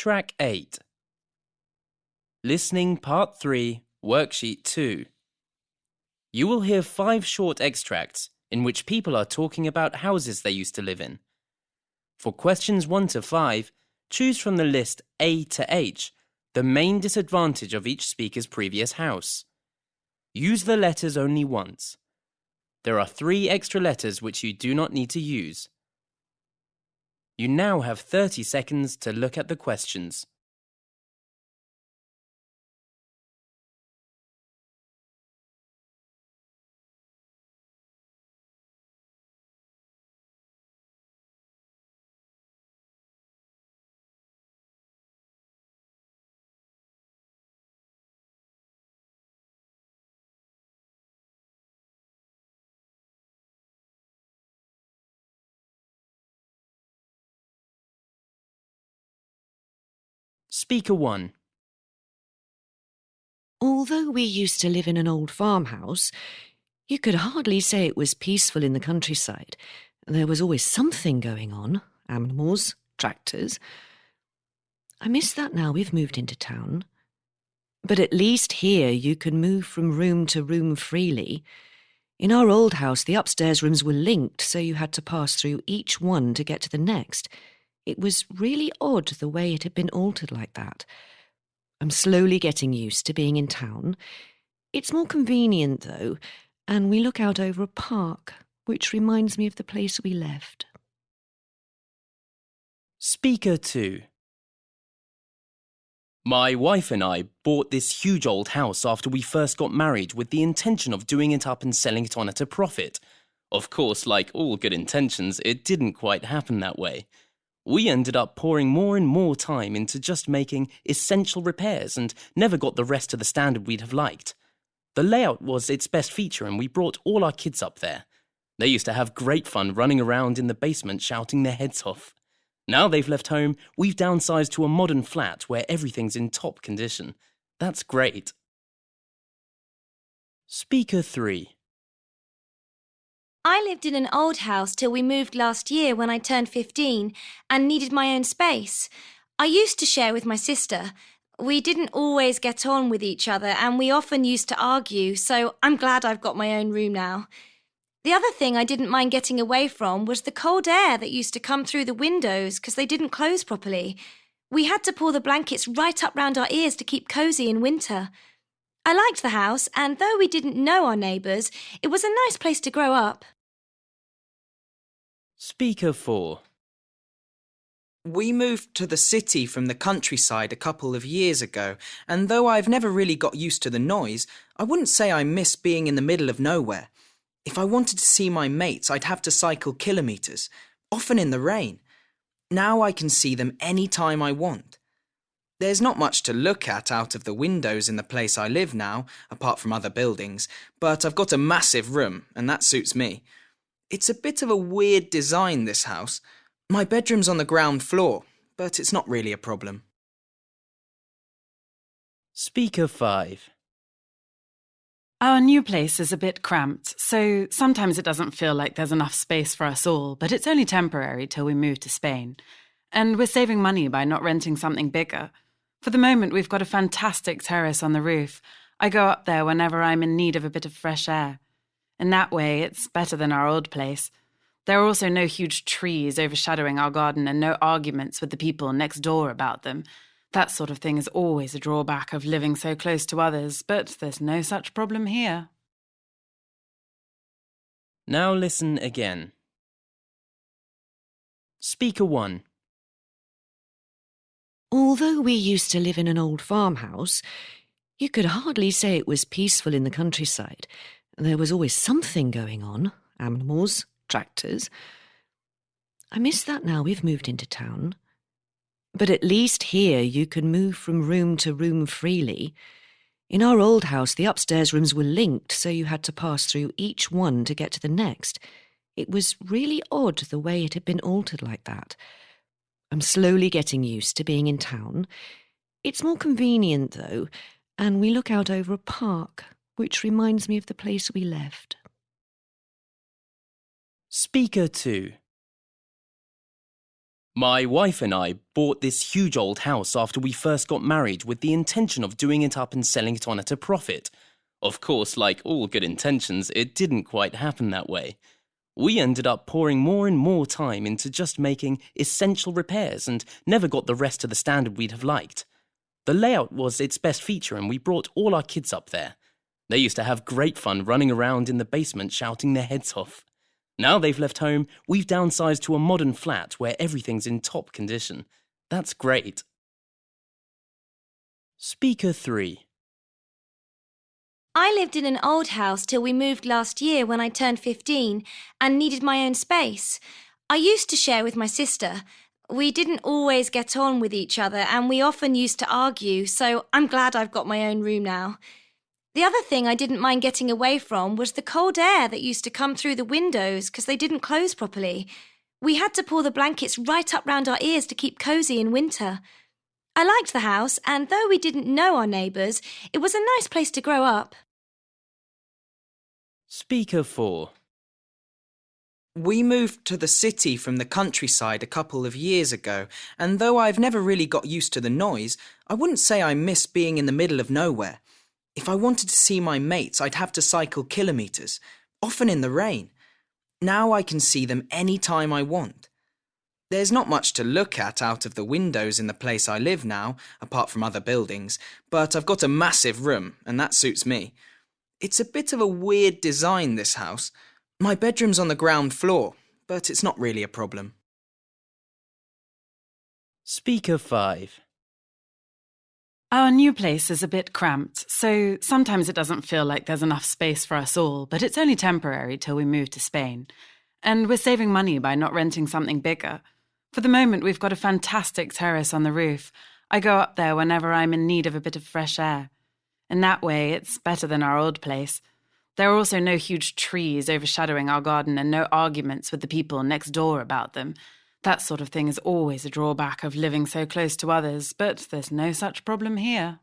Track 8 Listening Part 3, Worksheet 2. You will hear five short extracts in which people are talking about houses they used to live in. For questions 1 to 5, choose from the list A to H the main disadvantage of each speaker's previous house. Use the letters only once. There are three extra letters which you do not need to use. You now have 30 seconds to look at the questions. Speaker 1 Although we used to live in an old farmhouse, you could hardly say it was peaceful in the countryside. There was always something going on animals, tractors. I miss that now we've moved into town. But at least here you can move from room to room freely. In our old house, the upstairs rooms were linked, so you had to pass through each one to get to the next. It was really odd the way it had been altered like that. I'm slowly getting used to being in town. It's more convenient, though, and we look out over a park, which reminds me of the place we left. Speaker 2 My wife and I bought this huge old house after we first got married with the intention of doing it up and selling it on at a profit. Of course, like all good intentions, it didn't quite happen that way. We ended up pouring more and more time into just making essential repairs and never got the rest to the standard we'd have liked. The layout was its best feature, and we brought all our kids up there. They used to have great fun running around in the basement shouting their heads off. Now they've left home, we've downsized to a modern flat where everything's in top condition. That's great. Speaker 3 I lived in an old house till we moved last year when I turned 15 and needed my own space. I used to share with my sister. We didn't always get on with each other and we often used to argue, so I'm glad I've got my own room now. The other thing I didn't mind getting away from was the cold air that used to come through the windows because they didn't close properly. We had to pull the blankets right up round our ears to keep cosy in winter. I liked the house, and though we didn't know our neighbours, it was a nice place to grow up. Speaker 4 We moved to the city from the countryside a couple of years ago, and though I've never really got used to the noise, I wouldn't say I miss being in the middle of nowhere. If I wanted to see my mates, I'd have to cycle kilometres, often in the rain. Now I can see them any time I want. There's not much to look at out of the windows in the place I live now, apart from other buildings, but I've got a massive room, and that suits me. It's a bit of a weird design, this house. My bedroom's on the ground floor, but it's not really a problem. Speaker 5 Our new place is a bit cramped, so sometimes it doesn't feel like there's enough space for us all, but it's only temporary till we move to Spain. And we're saving money by not renting something bigger. For the moment, we've got a fantastic terrace on the roof. I go up there whenever I'm in need of a bit of fresh air. In that way, it's better than our old place. There are also no huge trees overshadowing our garden and no arguments with the people next door about them. That sort of thing is always a drawback of living so close to others, but there's no such problem here. Now listen again. Speaker 1 Although we used to live in an old farmhouse, you could hardly say it was peaceful in the countryside. There was always something going on animals, tractors. I miss that now we've moved into town. But at least here you can move from room to room freely. In our old house, the upstairs rooms were linked, so you had to pass through each one to get to the next. It was really odd the way it had been altered like that. I'm slowly getting used to being in town. It's more convenient, though, and we look out over a park, which reminds me of the place we left. Speaker 2 My wife and I bought this huge old house after we first got married with the intention of doing it up and selling it on at a profit. Of course, like all good intentions, it didn't quite happen that way. We ended up pouring more and more time into just making essential repairs and never got the rest to the standard we'd have liked. The layout was its best feature, and we brought all our kids up there. They used to have great fun running around in the basement shouting their heads off. Now they've left home, we've downsized to a modern flat where everything's in top condition. That's great. Speaker 3 I lived in an old house till we moved last year when I turned 15 and needed my own space. I used to share with my sister. We didn't always get on with each other and we often used to argue, so I'm glad I've got my own room now. The other thing I didn't mind getting away from was the cold air that used to come through the windows because they didn't close properly. We had to pull the blankets right up round our ears to keep cosy in winter. I liked the house, and though we didn't know our neighbours, it was a nice place to grow up. Speaker 4 We moved to the city from the countryside a couple of years ago, and though I've never really got used to the noise, I wouldn't say I miss being in the middle of nowhere. If I wanted to see my mates, I'd have to cycle kilometres, often in the rain. Now I can see them any time I want. There's not much to look at out of the windows in the place I live now, apart from other buildings, but I've got a massive room, and that suits me. It's a bit of a weird design, this house. My bedroom's on the ground floor, but it's not really a problem. Speaker 5 Our new place is a bit cramped, so sometimes it doesn't feel like there's enough space for us all, but it's only temporary till we move to Spain. And we're saving money by not renting something bigger. For the moment, we've got a fantastic terrace on the roof. I go up there whenever I'm in need of a bit of fresh air. In that way, it's better than our old place. There are also no huge trees overshadowing our garden and no arguments with the people next door about them. That sort of thing is always a drawback of living so close to others, but there's no such problem here.